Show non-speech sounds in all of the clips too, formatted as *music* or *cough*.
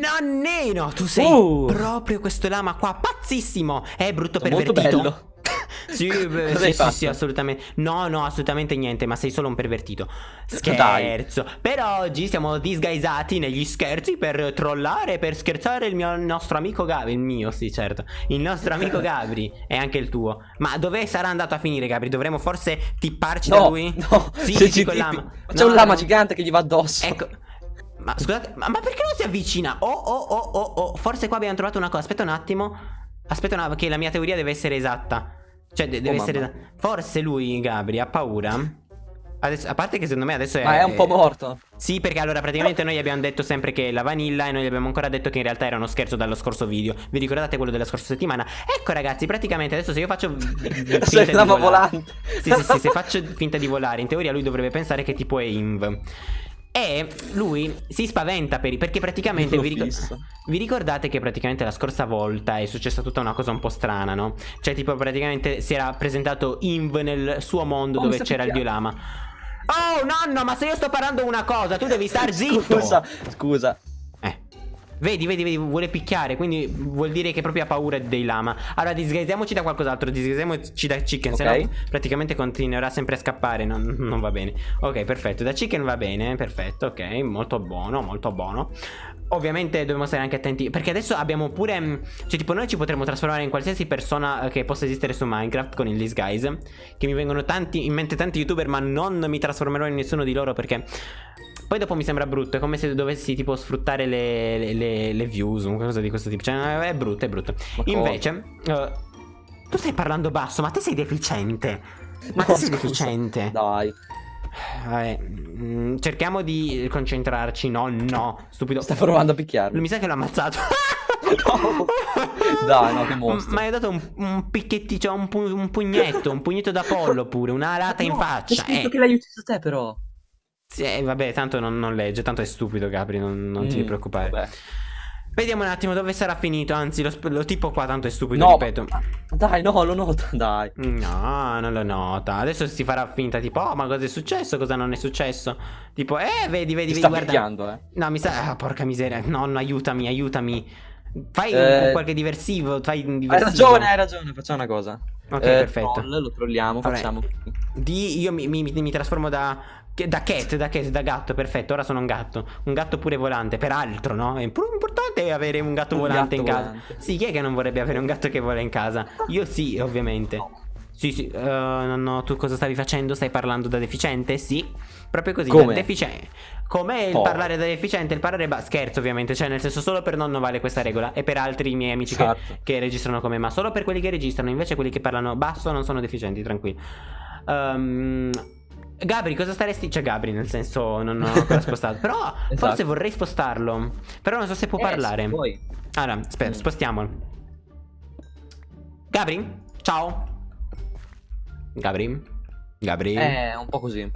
Nonnino, tu sei Uh. proprio questo lama qua, pazzissimo! È brutto Molto pervertito. bello. *laughs* Sì, beh, sì, sì, sì, assolutamente. No, no, assolutamente niente, ma sei solo un pervertito. Dai. Scherzo. Per oggi siamo disguisati negli scherzi per trollare, per scherzare il, mio, il nostro amico Gabri. Il mio, sì, certo. Il nostro amico *laughs* Gabri e anche il tuo. Ma dove sarà andato a finire, Gabri? Dovremmo forse tipparci da No, lui? no, Sì, se sì, ci tipi- lama. ma C'è No, un lama no. gigante che gli va addosso. Ecco. Ma scusate, ma, ma perché non si avvicina? Oh, oh, oh, oh, oh. Forse qua abbiamo trovato una cosa. Aspetta un attimo. Aspetta un attimo, che la mia teoria deve essere esatta. Cioè, de- deve Oh, essere. mamma. Forse lui, Gabri, ha paura. Adesso- a parte che secondo me adesso è. Ma è un po' morto. Sì, perché allora praticamente noi abbiamo detto sempre che è la vanilla e noi abbiamo ancora detto che in realtà era uno scherzo dallo scorso video. Vi ricordate quello della scorsa settimana? Ecco ragazzi, praticamente adesso se io faccio *laughs* Sei volante. Sì, sì, sì, se faccio finta di volare, in teoria lui dovrebbe pensare che tipo è Inv. E lui si spaventa per, perché praticamente vi, ricor- vi ricordate che praticamente la scorsa volta è successa tutta una cosa un po' strana, no? Cioè tipo praticamente si era presentato Inv nel suo mondo Oh, dove c'era il biolama. Oh nonno, ma se io sto parlando una cosa, tu devi star *laughs* zitto. Scusa, scusa. Vedi, vedi, vedi, vuole picchiare, quindi vuol dire che proprio ha paura dei lama. Allora, disguisiamoci da qualcos'altro, disguisiamoci da chicken, Ok. se no praticamente continuerà sempre a scappare, non, non va bene. Ok, perfetto, da chicken va bene, perfetto, ok, molto buono, molto buono. Ovviamente dobbiamo stare anche attenti, perché adesso abbiamo pure, mh, cioè tipo noi ci potremmo trasformare in qualsiasi persona eh, che possa esistere su Minecraft con il disguise, che mi vengono tanti, in mente tanti youtuber, ma non mi trasformerò in nessuno di loro perché... Poi dopo mi sembra brutto, è come se dovessi tipo sfruttare le, le, le- le views, una cosa di questo tipo. Cioè, è brutto, è brutto. Invece, eh, tu stai parlando basso, ma te sei deficiente. Ma No, te sei scusa. deficiente. Dai. Vabbè, mm, cerchiamo di concentrarci. No, no, stupido. Sta provando a picchiarmi. Mi sa che l'ho ammazzato. No. Dai, no, che mostro. Ma hai dato un, un picchetti, cioè un, pu- un pugnetto, un pugnetto da pollo pure, una alata in No, faccia. C'è scritto Eh. che l'hai ucciso te, però. Sì, eh, vabbè, tanto non, non legge, tanto è stupido, Gabri, non, non ti Mm, preoccupare. vabbè. Vediamo un attimo dove sarà finito. Anzi, lo, lo tipo qua tanto è stupido, No, ripeto. Dai, no, lo noto, dai. No, non lo nota. Adesso si farà finta, tipo, oh, ma cosa è successo? Cosa non è successo? Tipo, eh, vedi, vedi, vedi, Ti sta guarda. picchiando, eh. No, mi sa. Ah, porca miseria. Nonno, aiutami, aiutami. Fai Eh, qualche diversivo. Fai un Hai diversivo. ragione, hai ragione, facciamo una cosa. Ok, Eh, perfetto. troll, lo trolliamo, Vabbè. facciamo. Di, io mi, mi- mi trasformo da. Da cat, da cat, da gatto, perfetto. Ora sono un gatto. Un gatto pure volante. Peraltro, no? È impor- importante avere un gatto Un volante gatto in casa. volante. Sì, chi è che non vorrebbe avere un gatto che vola in casa? Io sì, ovviamente. Sì, sì. eh, no, no, tu cosa stavi facendo? Stai parlando da deficiente? Sì. Proprio così. Come? Da deficiente. Com'è il Oh. parlare da deficiente? Il parlare. Ba- scherzo, ovviamente. Cioè, nel senso, solo per nonno vale questa regola. E per altri miei amici che, Esatto. che registrano come ma solo per quelli che registrano invece quelli che parlano basso non sono deficienti tranquilli Ehm, Gabri cosa staresti cioè Gabri nel senso non ho ancora *laughs* spostato però Esatto. forse vorrei spostarlo però non so se può Eh, parlare poi. allora aspetta Mm. spostiamolo Gabri ciao Gabri Gabri Eh, un po' così.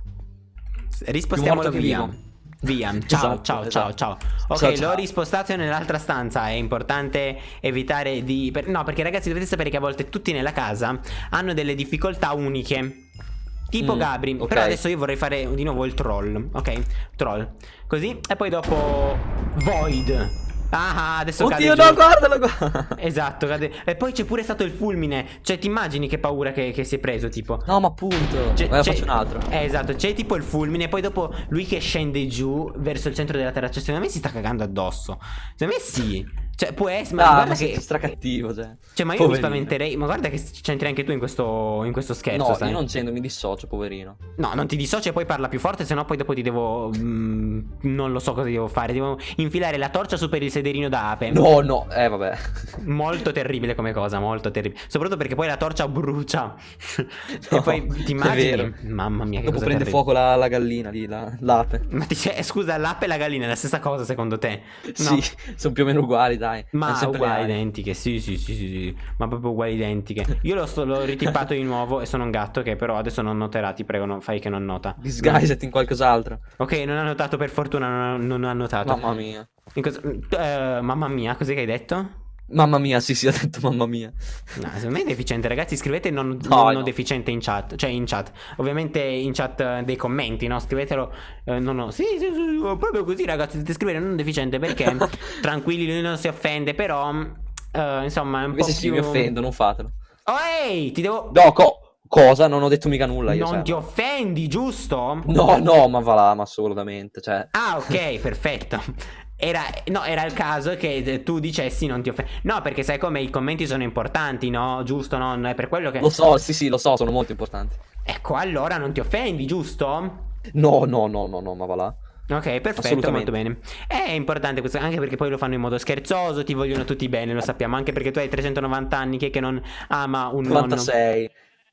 Rispostiamolo via. vivo. Via. Ciao, Esatto, ciao, ciao, esatto. ciao. Ok, Ciao, l'ho ciao. rispostato nell'altra stanza. È importante evitare di. No, perché ragazzi dovete sapere che a volte tutti nella casa hanno delle difficoltà uniche. Tipo Mm, Gabri. ok. Però adesso io vorrei fare di nuovo il troll. Ok? Troll. Così. E poi dopo. Void. Ah, adesso Oddio, cade no, giù. guardalo qua. *laughs* Esatto, cade. E poi c'è pure stato il fulmine. Cioè, ti immagini che paura che, che si è preso, tipo. No, ma appunto. C'è- Vai, faccio un altro. Eh, esatto, c'è tipo il fulmine, poi dopo lui che scende giù verso il centro della terra. Cioè, secondo me si sta cagando addosso. Secondo me sì. Cioè, può essere. Ma Ah, guarda ma che. stracattivo, cioè. Cioè, ma io mi Poverino. spaventerei. Ma guarda che c'entri anche tu in questo, in questo scherzo, No, sai? io non c'entro, mi dissocio, poverino. No, non ti dissoci e poi parla più forte, sennò poi dopo ti devo. mm, non lo so cosa devo fare. Devo infilare la torcia su per il sederino da ape. No, no, eh, vabbè. *laughs* Molto terribile come cosa, molto terribile. Soprattutto perché poi la torcia brucia. *laughs* e No, poi ti immagini. Mamma mia, che Dopo cosa prende terribile. fuoco la, la gallina lì, la- l'ape. Ma ti sei, scusa, l'ape e la gallina è la stessa cosa secondo te? No. Sì, sono più o meno uguali, dai. Ma Hanno sempre uguali identiche, sì, sì, sì, sì, sì, ma proprio uguali identiche. Io l'ho, l'ho ritipato di nuovo e sono un gatto che però adesso non noterà, ti prego, non fai che non nota. Disguisati in qualcos'altro. Ok, non ha notato per fortuna, non ha, notato. Mamma mia. Eh, mamma mia, cos'è che hai detto? Mamma mia, sì, sì, ha detto mamma mia. No, secondo me è deficiente, ragazzi. Scrivete non, No, non no. deficiente in chat. Cioè, in chat. Ovviamente in chat eh, dei commenti, no? Scrivetelo. eh, no, no. Sì, sì, sì, proprio così, ragazzi. Dovete scrivere non deficiente perché *laughs* tranquilli, lui non si offende. Però, eh, insomma, è un Invece po' sì, più. mi offendo, non fatelo. Oh, ehi, ti devo. No, co- cosa? Non ho detto mica nulla io. non cioè, ti offendi, giusto? No, no, ma va là, ma assolutamente, cioè... Ah, ok, *laughs* perfetto. Era, no, era il caso che tu dicessi non ti offendi. No, perché sai come i commenti sono importanti, no? Giusto, no? Non è per quello che. Lo so, sì, sì, lo so, sono molto importanti. Ecco, allora non ti offendi, giusto? No, no, no, no, no, ma va là. Ok, perfetto, molto bene. È importante questo, anche perché poi lo fanno in modo scherzoso, ti vogliono tutti bene, lo sappiamo, anche perché tu hai 390 anni, chi è che non ama un nonno? 96.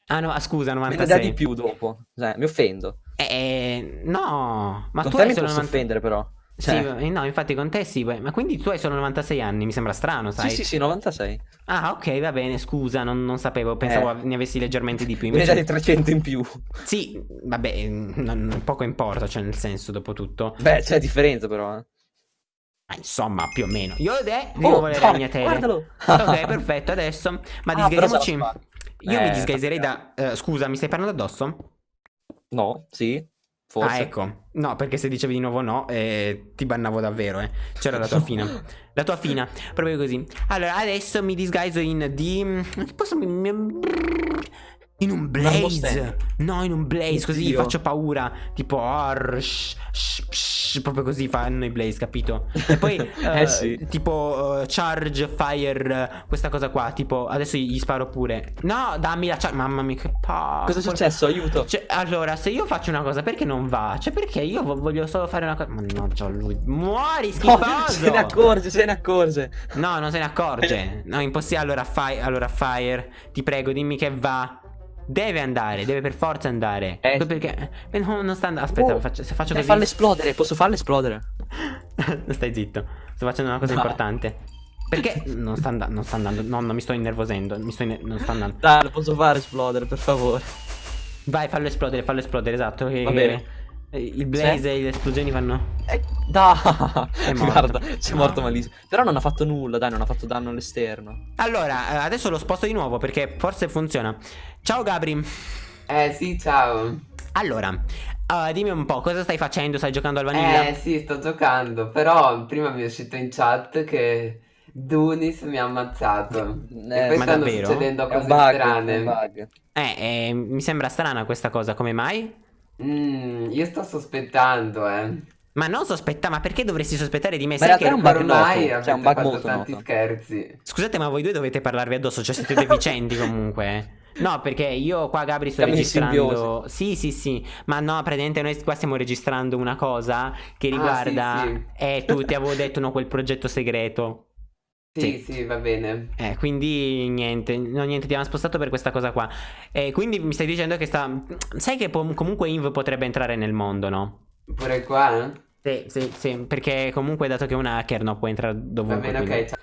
Ah no, ah, scusa, Me ne dà 96. di più dopo. Cioè, mi offendo. Eh, no, ma Con tu hai solo posso 90 offendere però. Sì, Cioè, eh, no, infatti con te sì, beh, ma quindi tu hai solo 96 anni, mi sembra strano, sai? sì, sì, sì, 96. Ah, ok, va bene, scusa, non, non sapevo, pensavo Eh. ne avessi leggermente di più. *laughs* Ne Invece, di 300 in più. sì, vabbè, non- poco importa, cioè nel senso, dopo tutto. Beh, c'è differenza però, eh. Ma insomma, più o meno. Io ed è, devo Oh, volere no, ragnatele. guardalo. Ok, perfetto, adesso. Ma Ah, disgaisiamoci. Io mi Eh, disgaiserei da... eh, scusa, mi stai parlando addosso? No, sì, forse. Ah, ecco. No, perché se dicevi di nuovo no, eh, ti bannavo davvero, eh. C'era la tua *laughs* fina. La tua fina, proprio così. Allora, adesso mi disguiso in di... Posso... In un blaze. No, in un blaze, così faccio paura. Tipo... arr, sh- sh- sh- proprio così fanno i blaze, capito? E poi... *laughs* Eh, eh, sì. Tipo... eh, charge, fire... Questa cosa qua. Tipo... Adesso gli sparo pure. No, dammi la charge. Mamma mia, che pa... Cosa è successo? Aiuto. Cioè, allora, se io faccio una cosa, perché non va? Cioè, perché io vo- voglio solo fare una cosa. Mannaggia lui. Muori, No, schifoso! *laughs* se ne accorge, se ne accorge. No, non se ne accorge. *laughs* No, impossibile. Allora, fai, allora, Fire, ti prego, dimmi che va. Deve andare, deve per forza andare. Eh. Perché. eh, no, non sta andando. Aspetta, Oh, faccio- se faccio così. fallo esplodere, posso farlo esplodere? *laughs* Stai zitto. Sto facendo una cosa Vai. importante. Perché non sta, andando non sta andando. No, non mi sto innervosendo. Mi sto inner- non sta andando. Dai, lo posso fare esplodere, per favore. Vai, fallo esplodere, fallo esplodere, esatto. Va bene. Eh, Il blaze e le esplosioni fanno. Eh, dai, *laughs* morto. guarda, c'è No. morto malissimo. Però non ha fatto nulla, dai, non ha fatto danno all'esterno. Allora, eh, adesso lo sposto di nuovo perché forse funziona. Ciao Gabri. Eh sì, ciao. Allora, eh, dimmi un po', cosa stai facendo? Stai giocando al vanilla? Eh sì, sto giocando, però prima mi è uscito in chat che Dunis mi ha ammazzato. Eh, e poi ma stanno davvero? succedendo È un cose bug, strane. è un bug. Eh, eh, mi sembra strana questa cosa, come mai? Mm, io sto sospettando, eh. Ma non sospetta, ma perché dovresti sospettare di me? Ma Sai che... è un bug Ormai noto, cioè, un bug fatto molto tanti noto. scherzi. Scusate, ma voi due dovete parlarvi addosso, cioè siete deficienti comunque. eh. No, perché io qua Gabri sto Siamo registrando. Sì, sì, sì. Ma no, praticamente noi qua stiamo registrando una cosa che Ah, riguarda. sì, sì. Eh, tu ti avevo detto no, quel progetto segreto. Sì, sì, va bene. Eh, quindi niente, no, niente, ti abbiamo spostato per questa cosa qua. E quindi mi stai dicendo che sta. Sai che po- comunque Inv potrebbe entrare nel mondo, no? Pure qua? Sì, sì, sì. Perché comunque, dato che è un hacker, no, può entrare Va dovunque. bene, quindi- ok. ciao.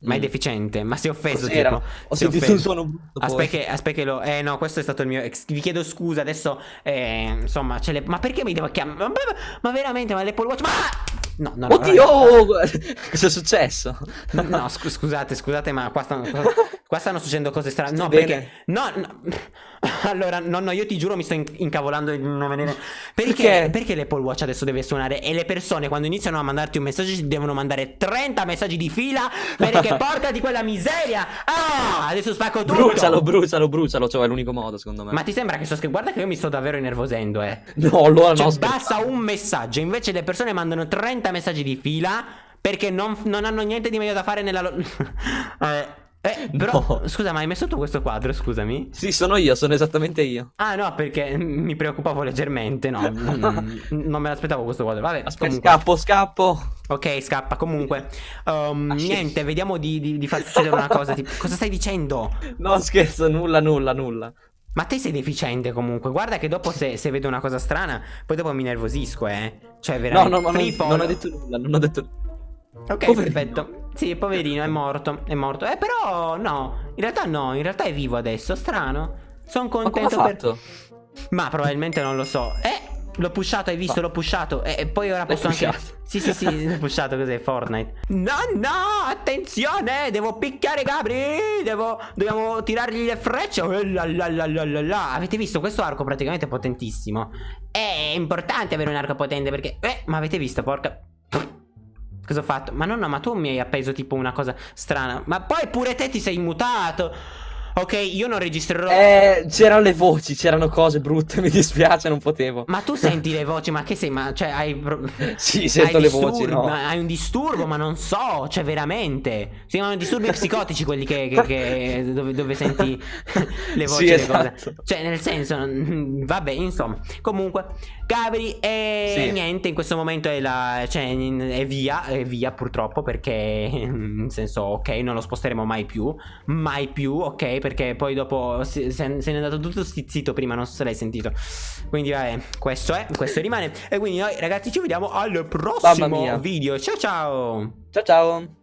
Ma è Mm. deficiente, ma si è offeso, Cos'era? tipo. Ho Si è sentito offeso. un suono brutto. Aspetta che, aspetta che lo... Eh no, questo è stato il mio... ex- Vi chiedo scusa, adesso... Eh, insomma, ce le... Ma perché mi devo chiamare... Ma, ma- ma veramente, ma l'Apple Watch... Ma... No, no, no. Oddio, *laughs* cosa è successo? No, no, scu- scusate, scusate, ma qua stanno, *laughs* qua stanno succedendo cose strane. No, Stai perché. bene? No, no. *laughs* Allora, no, no, io ti giuro mi sto in- incavolando di non venire. Perché, Perché? perché l'Apple Watch adesso deve suonare e le persone quando iniziano a mandarti un messaggio ti devono mandare 30 messaggi di fila perché *laughs* portati quella miseria. Ah, adesso spacco tutto. Brucialo, brucialo, brucialo, cioè è l'unico modo secondo me. Ma ti sembra che sto scherzando? Guarda che io mi sto davvero innervosendo, eh. No, allora Cioè, no, basta un messaggio, invece le persone mandano 30 messaggi di fila perché non, non hanno niente di meglio da fare nella *laughs* eh, eh, *laughs* però, No. scusa, ma hai messo tu questo quadro, scusami? Sì, sono io, sono esattamente io. Ah no, perché *laughs* mi preoccupavo leggermente, no, *laughs* mm, non me l'aspettavo questo quadro, vabbè, Aspetta, comunque. scappo, scappo. Ok, scappa, comunque, um, Ah, niente, vediamo di, di- di far succedere una cosa, tipo, cosa stai dicendo? No, scherzo, nulla, nulla, nulla. Ma te sei deficiente comunque, guarda che dopo se, se vedo una cosa strana, poi dopo mi nervosisco, eh. Cioè, No, veramente... no, ma non, free fall. non ho detto nulla, non ho detto Ok, Poverino. perfetto. Sì, poverino, è morto, è morto. Eh, però no, in realtà no, in realtà è vivo adesso, strano. Sono Ma contento per... fatto? Ma probabilmente non lo so. Eh, L'ho pushato, hai visto? L'ho pushato. E, e poi ora posso anche. Sì, sì, sì, l'ho pushato cos'è? Fortnite. No, no, attenzione! Devo picchiare Gabri! Devo. Dobbiamo tirargli le frecce. Oh, la, la, la, la, la, la. Avete visto? Questo arco praticamente è potentissimo. È importante avere un arco potente perché. Eh, ma avete visto, porca. Cosa ho fatto? Ma no, no, ma tu mi hai appeso tipo una cosa strana. Ma poi pure te ti sei mutato. Ok, io non registrerò. Eh, c'erano le voci, c'erano cose brutte, *laughs* mi dispiace, non potevo. Ma tu senti le voci, ma che sei? Ma cioè hai. Sì, sento hai le voci, no. ma Hai un disturbo, ma non so, cioè veramente. Si chiamano disturbi psicotici quelli che. che- che- dove, dove senti *laughs* le voci Sì, le cose. esatto. Cioè, nel senso, mm, vabbè, insomma. Comunque, Gabri, e Sì. niente, in questo momento è la. Cioè, è via, è via purtroppo, perché. *laughs* Nel senso, ok, non lo sposteremo mai più. Mai più, ok, perché poi dopo se, se- n'è andato tutto stizzito prima, non so se l'hai sentito. Quindi, vabbè, questo è, questo rimane. E quindi noi, ragazzi, ci vediamo al prossimo video. Ciao ciao! Ciao ciao.